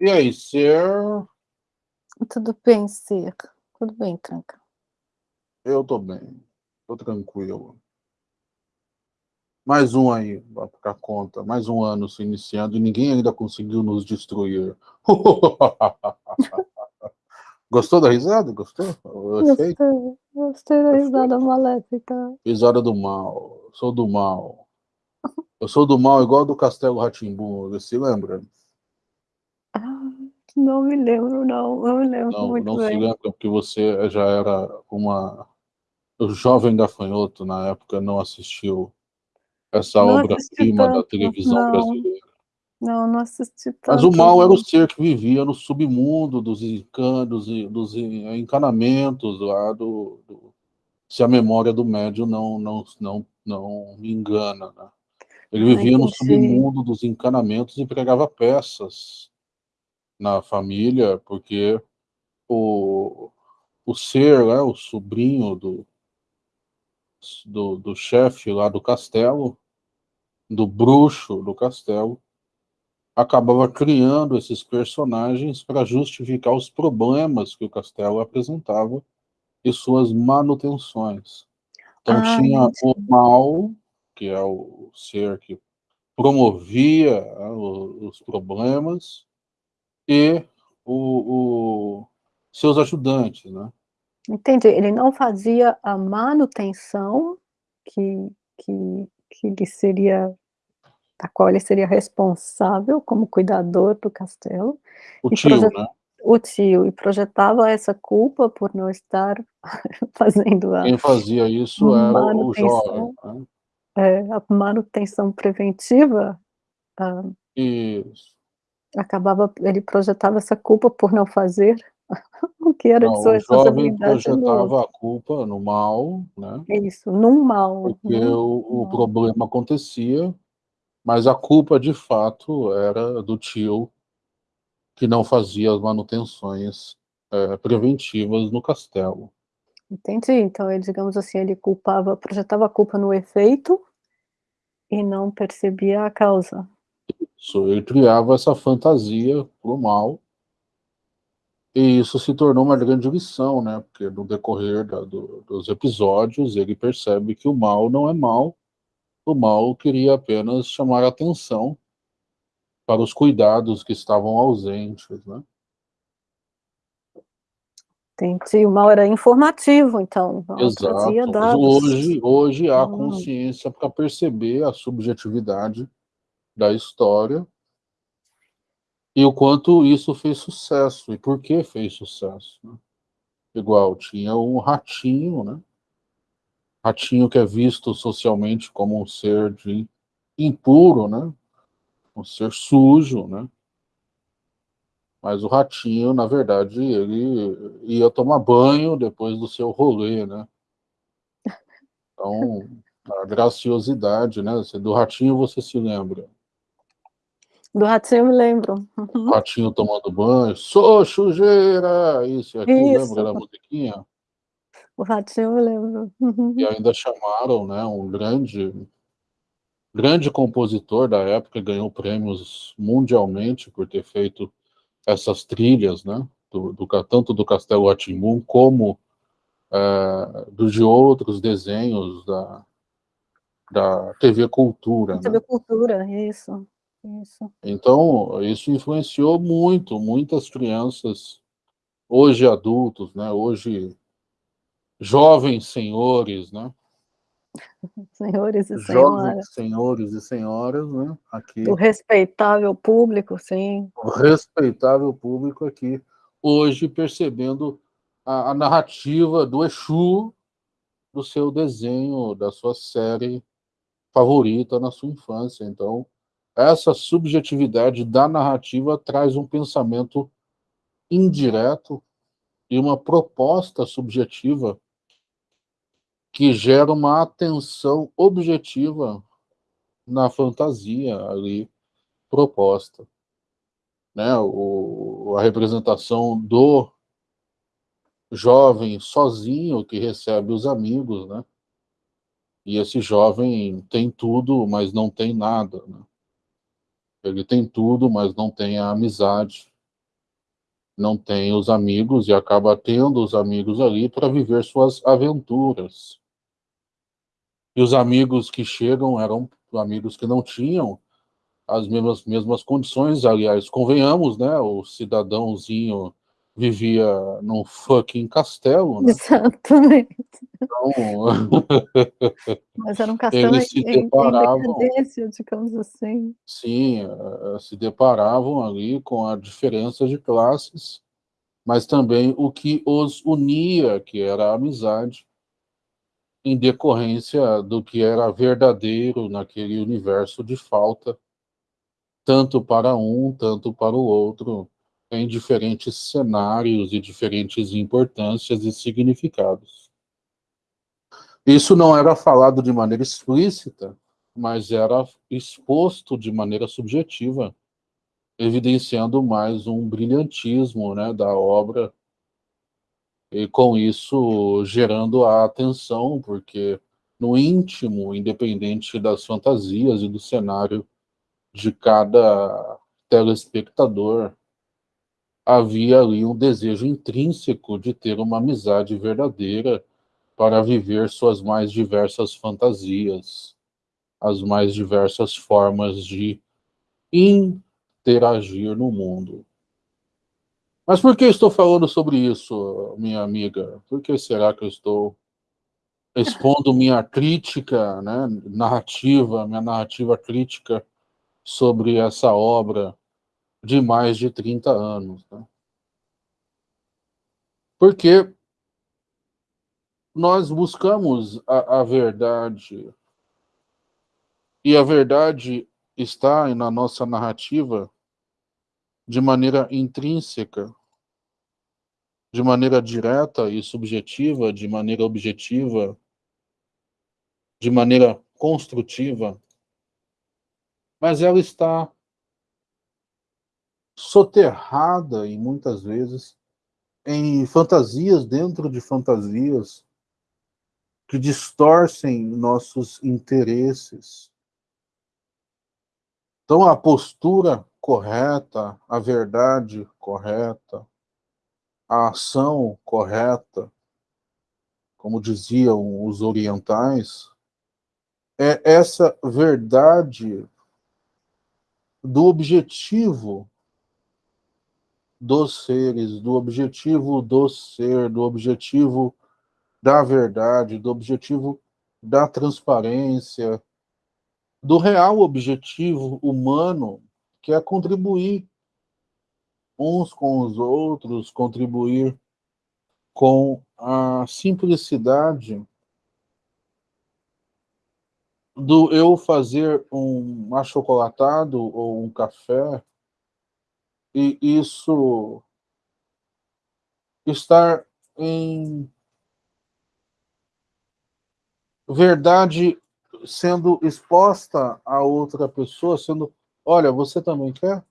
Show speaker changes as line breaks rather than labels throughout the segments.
E aí, Ser?
Tudo bem, Ser. Tudo bem, Tranca.
Eu tô bem. Tô tranquilo. Mais um aí, pra ficar conta. Mais um ano se iniciando e ninguém ainda conseguiu nos destruir. Gostou da risada? Gostou?
Gostei, gostei da risada maléfica.
Risada do mal. Sou do mal. Eu sou do mal igual do Castelo Ratimbu, você se lembra?
Ah, não me lembro, não. Não me lembro
não,
muito
não
bem.
se lembra porque você já era uma jovem gafanhoto na época, não assistiu essa
Não
obra-prima da televisão
não.
brasileira.
Não, não assisti tanto.
Mas o mal era o
não.
ser que vivia no submundo dos, encan- dos, dos encanamentos lá do, do- se a memória do médium não, não, não, não me engana. Né? Ele
Ah,
vivia no
entendi.
submundo dos encanamentos e pregava peças na família, porque o, o ser, né, o sobrinho do, do, do chefe lá do castelo, do bruxo do castelo, acabava criando esses personagens para justificar os problemas que o castelo apresentava e suas manutenções. Então
Ah,
tinha o mal, que é o ser que promovia né, os problemas, e o, o- seus ajudantes, né?
Entendi. Ele não fazia a manutenção que que que lhe seria da qual ele seria responsável como cuidador do castelo,
O tio, né?
o tio, e projetava essa culpa por não estar fazendo a
Quem fazia isso era o jovem, né?
é, a manutenção preventiva, ah,
Isso.
Acabava ele projetava essa culpa por não fazer o que era de
Não,
sua
o jovem
responsabilidade no
projetava
outro.
a culpa no mal, né?
Isso, num mal,
Porque
num
o o
mal.
problema acontecia, mas a culpa de fato era do tio, que não fazia as manutenções, eh, preventivas no castelo.
Entendi, então ele, digamos assim, ele culpava projetava a culpa no efeito e não percebia a causa.
Ele criava essa fantasia para o mal e isso se tornou uma grande lição, né, porque no decorrer da do dos episódios, ele percebe que o mal não é mal, o mal queria apenas chamar atenção para os cuidados que estavam ausentes, né.
Entendi, o mal era informativo então,
Exato. Hoje hoje há
Hum.
consciência para perceber a subjetividade da história e o quanto isso fez sucesso, e por que fez sucesso, né. Igual, tinha um ratinho, né. Ratinho que é visto socialmente como um ser de impuro, né, um ser sujo, né. Mas o ratinho, na verdade, ele ia tomar banho depois do seu rolê, né. Então, a graciosidade, né, você do ratinho você se lembra?
Do ratinho eu me lembro. Uhum.
ratinho tomando banho: "Sou sujeira", isso e aquilo, lembra
Isso.
da musiquinha?
O ratinho eu me lembro.
E
Uhum.
ainda chamaram, né, um grande grande compositor da época, ganhou prêmios mundialmente por ter feito essas trilhas, né, do do tanto do Castelo Rá-Tim-Bum como, eh, do de outros desenhos da da TV Cultura,
TV
né.
Cultura, isso, isso.
Então, isso influenciou muito, muitas crianças, hoje adultos, né, hoje jovens senhores, né.
Senhores e
Jovens
senhoras.
senhores e senhoras, né, aqui
respeitável público, sim.
o respeitável público aqui, hoje percebendo a a narrativa do Exu, do seu desenho, da sua série favorita na sua infância, então, essa subjetividade da narrativa traz um pensamento indireto e uma proposta subjetiva que gera uma atenção objetiva na fantasia ali proposta. Né, o a representação do jovem sozinho que recebe os amigos, né. E esse jovem tem tudo, mas não tem nada, né. Ele tem tudo, mas não tem a amizade, não tem os amigos e acaba tendo os amigos ali para viver suas aventuras. E os amigos que chegam eram amigos que não tinham as mesmas, mesmas condições, aliás, convenhamos, né, o cidadãozinho vivia num fucking castelo, né?
Exatamente.
Então,
Mas era um castelo
eles se
em,
deparavam,
em digamos assim.
sim, eh, se deparavam ali com a diferença de classes, mas também o que os unia, que era a amizade, em decorrência do que era verdadeiro naquele universo de falta, tanto para um, tanto para o outro, em diferentes cenários e diferentes importâncias e significados. Isso não era falado de maneira explícita, mas era exposto de maneira subjetiva, evidenciando mais um brilhantismo né, da obra e com isso gerando a atenção, porque no íntimo, independente das fantasias e do cenário de cada telespectador, havia ali um desejo intrínseco de ter uma amizade verdadeira para viver suas mais diversas fantasias, as mais diversas formas de interagir no mundo. Mas por que estou falando sobre isso, minha amiga? Por que será que eu estou expondo minha crítica, né, narrativa, minha narrativa crítica sobre essa obra de mais de 30 anos? Né? Porque nós buscamos a, a verdade, e a verdade está na nossa narrativa de maneira intrínseca, de maneira direta e subjetiva, de maneira objetiva, de maneira construtiva, mas ela está soterrada e muitas vezes em fantasias dentro de fantasias que distorcem nossos interesses. Então a postura correta, a verdade correta, a ação correta, como diziam os orientais, é essa verdade do objetivo dos seres, do objetivo do ser, do objetivo da verdade, do objetivo da transparência, do real objetivo humano que é contribuir uns com os outros, contribuir com a simplicidade do eu fazer um achocolatado ou um café e isso estar em verdade sendo exposta a outra pessoa, sendo Olha, você também quer?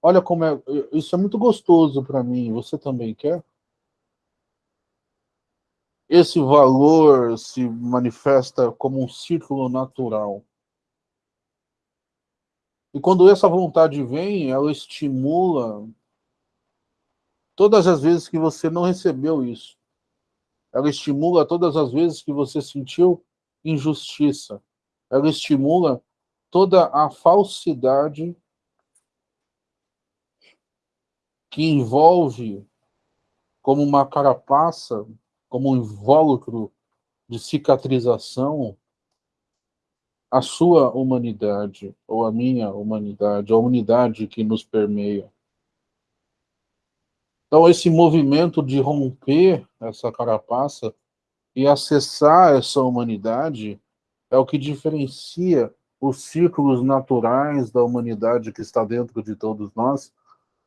Olha como é... Isso é muito gostoso para mim. Você também quer? Esse valor se manifesta como um círculo natural. E quando essa vontade vem, ela estimula todas as vezes que você não recebeu isso. Ela estimula todas as vezes que você sentiu injustiça. Ela estimula toda a falsidade que envolve como uma carapaça, como um invólucro de cicatrização a sua humanidade, ou a minha humanidade, a humanidade que nos permeia. Então, esse movimento de romper essa carapaça e acessar essa humanidade é o que diferencia os círculos naturais da humanidade que está dentro de todos nós,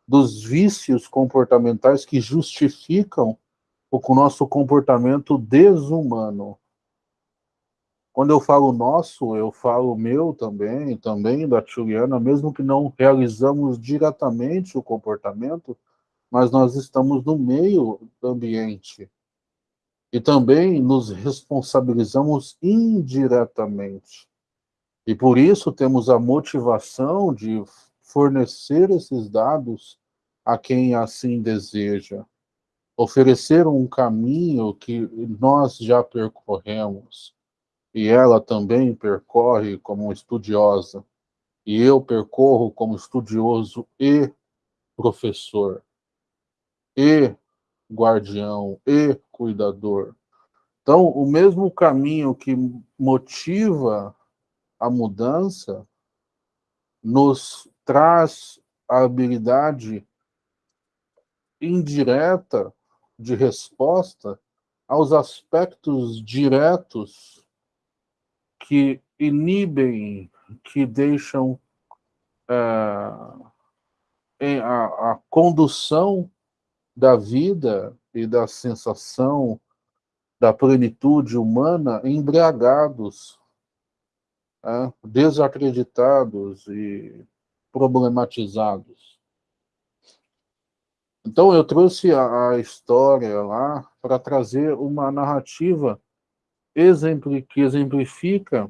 dos vícios comportamentais que justificam o nosso comportamento desumano. Quando eu falo nosso, eu falo meu também, também da Juliana, mesmo que não realizamos diretamente o comportamento, mas nós estamos no meio do ambiente. E também nos responsabilizamos indiretamente E por isso temos a motivação de fornecer esses dados a quem assim deseja. Oferecer um caminho que nós já percorremos, e ela também percorre como estudiosa, e eu percorro como estudioso e professor, e guardião, e cuidador. Então, o mesmo caminho que motiva a mudança nos traz a habilidade indireta de resposta aos aspectos diretos que inibem, que deixam é, a, a condução da vida e da sensação da plenitude humana embriagados é, desacreditados e problematizados. Então eu trouxe a, a história lá para trazer uma narrativa que exemplifica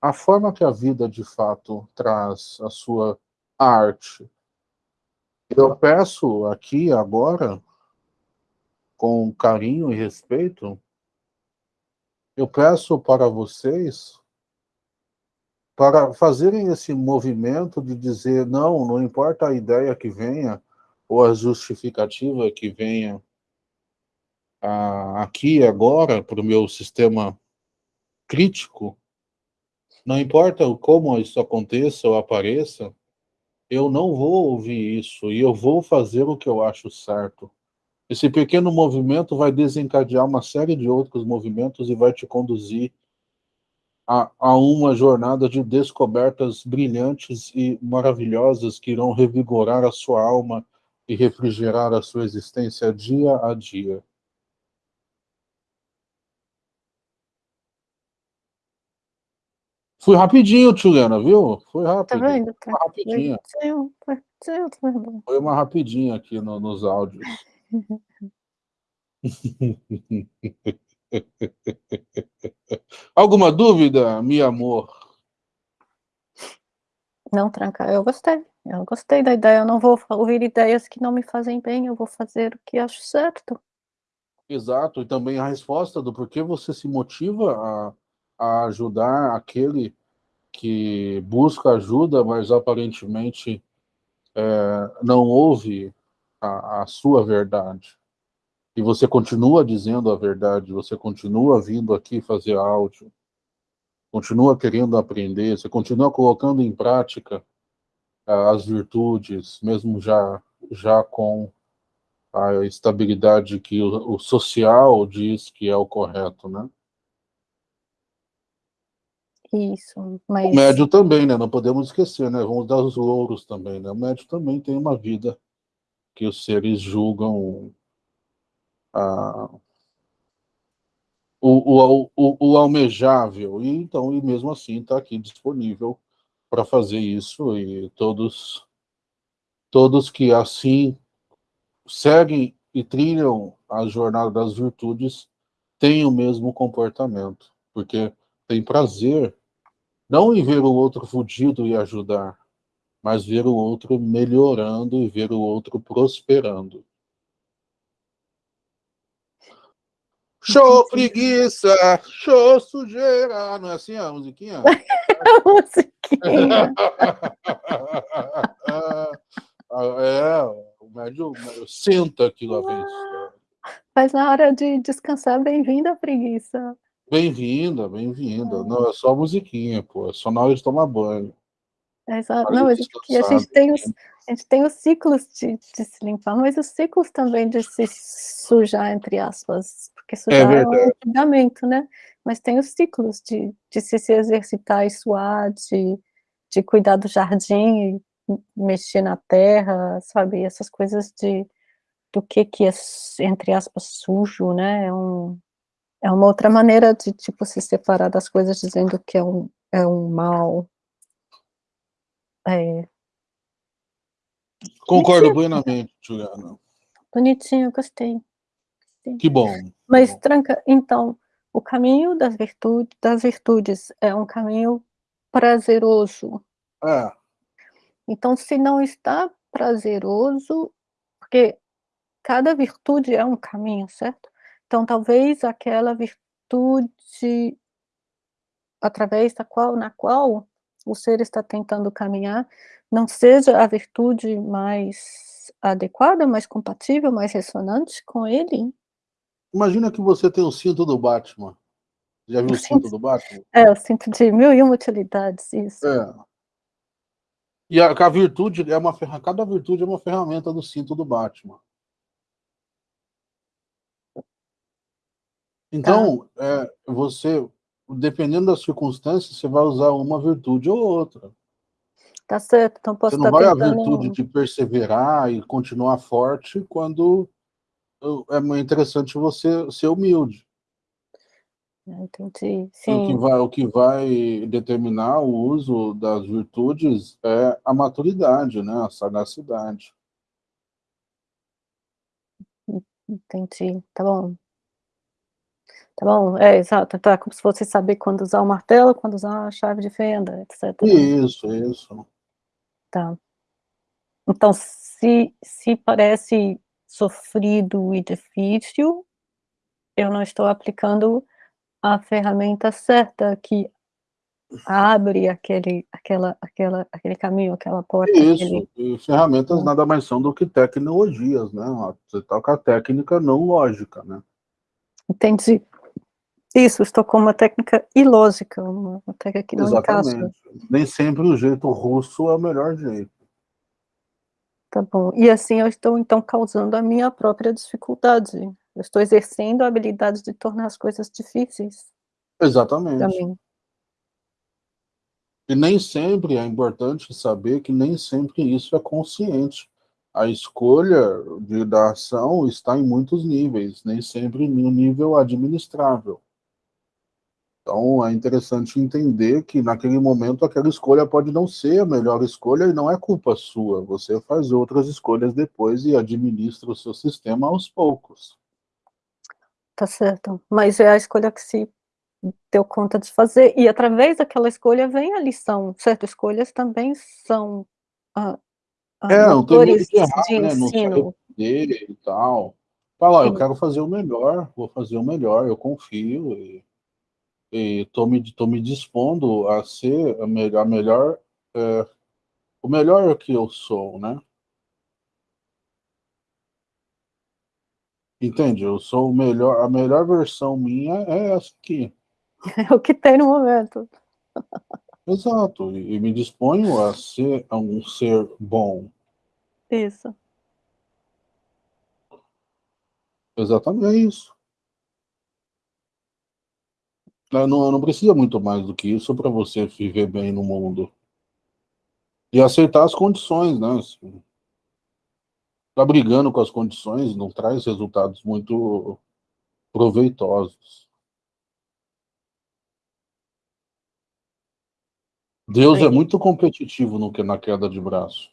a forma que a vida de fato traz a sua arte. Eu peço aqui agora, com carinho e respeito, eu peço para vocês para fazerem esse movimento de dizer, não, não importa a ideia que venha, ou a justificativa que venha a, aqui agora para o meu sistema crítico, não importa como isso aconteça ou apareça, eu não vou ouvir isso e eu vou fazer o que eu acho certo. Esse pequeno movimento vai desencadear uma série de outros movimentos e vai te conduzir a, a uma jornada de descobertas brilhantes e maravilhosas que irão revigorar a sua alma e refrigerar a sua existência dia a dia. Fui rapidinho, Tchulena, viu? Foi rápido. Tá vendo? Tá. Foi rapidinho. Foi uma rapidinha aqui no, nos áudios. Alguma dúvida, meu amor?
Não, Tranca, eu gostei. Eu gostei da ideia. Eu não vou ouvir ideias que não me fazem bem, eu vou fazer o que acho certo.
Exato, e também a resposta do porquê você se motiva a, a ajudar aquele que busca ajuda, mas aparentemente é, não ouve a, a sua verdade e você continua dizendo a verdade, você continua vindo aqui fazer áudio, continua querendo aprender, você continua colocando em prática uh, as virtudes, mesmo já, já com a estabilidade que o, o, social diz que é o correto, né?
Isso, mas...
O médio também, né? Não podemos esquecer, né? Vamos dar os louros também, né? O médio também tem uma vida que os seres julgam a, o, o, o, o, almejável, e então, e mesmo assim está aqui disponível para fazer isso, e todos, todos que assim seguem e trilham a jornada das virtudes têm o mesmo comportamento, porque tem prazer não em ver o outro fudido e ajudar, mas ver o outro melhorando e ver o outro prosperando. Show preguiça, show sujeira. Não é assim a musiquinha?
a musiquinha.
é, o médio, senta aqui lá vem.
Mas na hora de descansar, bem-vinda a preguiça.
Bem-vinda, bem-vinda. Não, é só a musiquinha, pô. É só na hora de tomar banho.
É, exato. Não, mas aqui a gente tem os, a gente tem os ciclos de, de, se limpar, mas os ciclos também de se sujar, entre aspas, porque sujar é, é um julgamento, né? Mas tem os ciclos de, de se, se exercitar e suar, de, de cuidar do jardim, mexer na terra, sabe? Essas coisas de do que que é, entre aspas, sujo, né? É, um, é uma outra maneira de, tipo, se separar das coisas dizendo que é um, é um mal, é.
Concordo plenamente, Juliana.
Bonitinho, gostei.
gostei. Que bom.
Mas,
que bom.
Tranca, então, o caminho das virtudes, das virtudes é um caminho prazeroso.
É.
Então, se não está prazeroso, porque cada virtude é um caminho, certo? Então, talvez aquela virtude através da qual na qual o ser está tentando caminhar, não seja a virtude mais adequada, mais compatível, mais ressonante com ele?
Imagina que você tem o cinto do Batman. Já viu o, cinto, cinto do Batman?
É, o cinto de mil e uma utilidades, isso.
É. E a, a virtude é uma ferramenta, cada virtude é uma ferramenta do cinto do Batman. Então, tá. é, você, dependendo das circunstâncias, você vai usar uma virtude ou outra.
Tá certo, então posso
Você não vai tentando... a virtude de perseverar e continuar forte quando é interessante você ser humilde.
Entendi, sim. O
que, vai, o que vai determinar o uso das virtudes é a maturidade, né? a sagacidade.
Entendi, tá bom. Tá bom, é, exato, tá como se fosse saber quando usar o martelo, quando usar a chave de fenda, etc.
Isso, isso.
Tá. Então, se, se parece sofrido e difícil, eu não estou aplicando a ferramenta certa que abre aquele, aquela, aquela, aquele caminho, aquela porta.
Isso,
aquele...
e ferramentas nada mais são do que tecnologias, né? Você toca a técnica não lógica, né?
Entendi. Isso, estou com uma técnica ilógica, uma, técnica que não
Exatamente. encaixa. Nem sempre o jeito russo é o melhor jeito.
Tá bom. E assim eu estou, então, causando a minha própria dificuldade. Eu estou exercendo a habilidade de tornar as coisas difíceis.
Exatamente. E nem sempre é importante saber que nem sempre isso é consciente. A escolha de, da ação está em muitos níveis, nem sempre no nível administrável. Então, é interessante entender que, naquele momento, aquela escolha pode não ser a melhor escolha e não é culpa sua. Você faz outras escolhas depois e administra o seu sistema aos poucos.
Tá certo. Mas é a escolha que se deu conta de fazer. E, através daquela escolha, vem a lição. Certo? Escolhas também são ah,
ah, é, não tem de errar, de né? Não e tal. Fala, eu quero fazer o melhor, vou fazer o melhor, eu confio e estou me, tô me dispondo a ser a melhor, a melhor é, o melhor que eu sou, né? Entende? Eu sou o melhor, a melhor versão minha é essa aqui.
É o que tem no momento.
Exato, e, e me disponho a ser um ser bom.
Isso.
Exatamente é isso. Não, não precisa muito mais do que isso para você viver bem no mundo. E aceitar as condições, né? Tá brigando com as condições não traz resultados muito proveitosos. Deus é muito competitivo no que na queda de braço.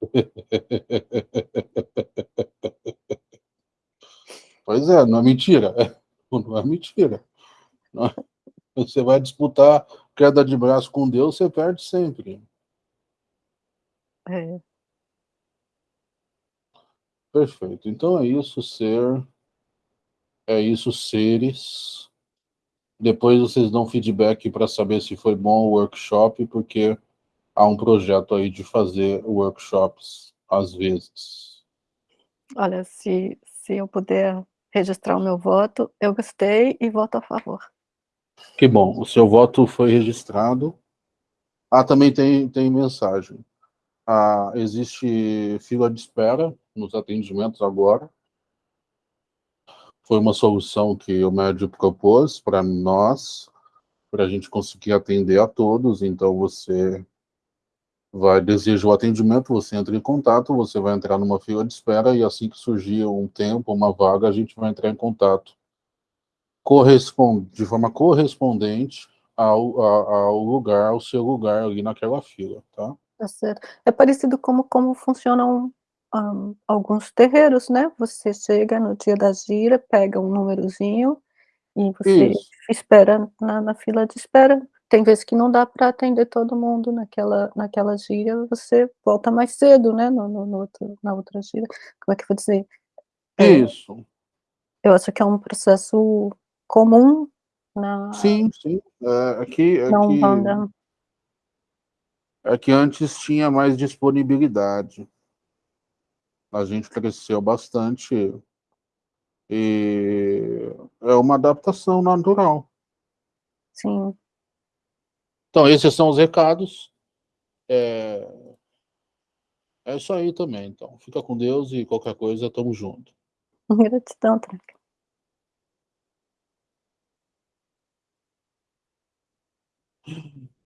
pois é, não é mentira. Não é mentira. Você vai disputar queda de braço com Deus, você perde sempre.
É.
Perfeito. Então é isso, ser. É isso, seres. Depois vocês dão feedback para saber se foi bom o workshop, porque há um projeto aí de fazer workshops às vezes.
Olha, se, se eu puder registrar o meu voto. Eu gostei e voto a favor.
Que bom, o seu voto foi registrado. Ah, também tem, tem mensagem. Ah, existe fila de espera nos atendimentos agora. Foi uma solução que o médico propôs para nós, para a gente conseguir atender a todos. Então, você vai deseja o atendimento, você entra em contato, você vai entrar numa fila de espera e assim que surgir um tempo, uma vaga, a gente vai entrar em contato corresponde, de forma correspondente ao, ao lugar, ao seu lugar ali naquela fila, tá?
Tá certo. É parecido como, como funcionam um, alguns terreiros, né? Você chega no dia da gira, pega um númerozinho e você Isso. espera na, na fila de espera tem vezes que não dá para atender todo mundo naquela naquela gíria, você volta mais cedo, né, no no no outro na outra gíria. Como é que eu vou dizer? É
Isso.
eu acho que é um processo comum na
Sim, sim. É, que
Umbanda.
é que antes tinha mais disponibilidade. A gente cresceu bastante e é uma adaptação natural.
Sim.
Então, esses são os recados. É, é isso aí também, então. Fica com Deus e qualquer coisa, tamo junto.
Gratidão, Tranca.